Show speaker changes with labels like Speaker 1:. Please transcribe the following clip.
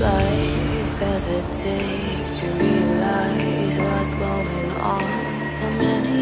Speaker 1: life does it take to realize what's going on? How many